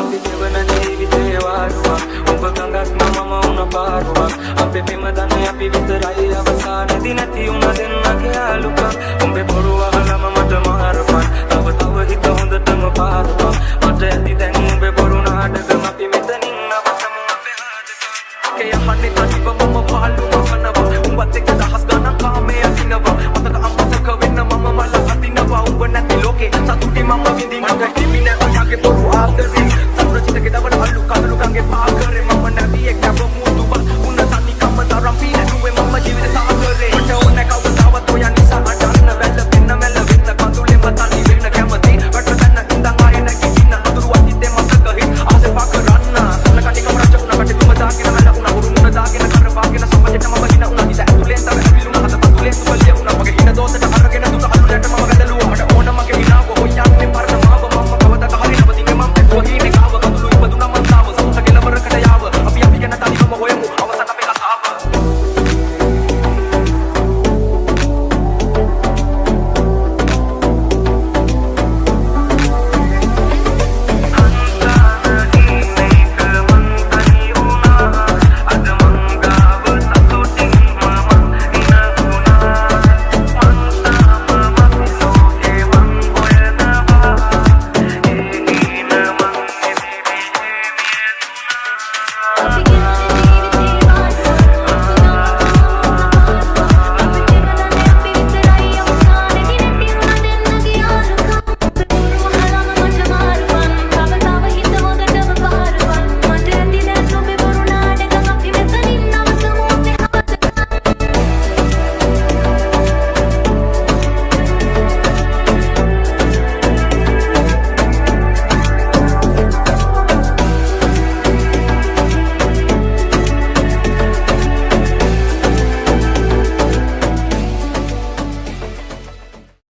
අපි දෙවන ජීවිතේ වාරුවක් ඔබ ගඟක් මම වුණ පාරුවක්. අපේ පෙම දන්නේ අපි විතරයි අවසානේදී නැති වුණ දෙන්නගේ ආලුකක් උඹේ බොරුව අහලම මට මාරපන්. තව තව හිත හොඳටම පාරපන් මට ඇති දැන් උඹේ බොරු නාටකම අපි මෙතනින් නවතමු. අපේ හාටකම් කේ යහන්නේ තනිවම මම පාළුව කනවා උඹත් එක්ක දහස් ගණන් කාමයේ I'm be.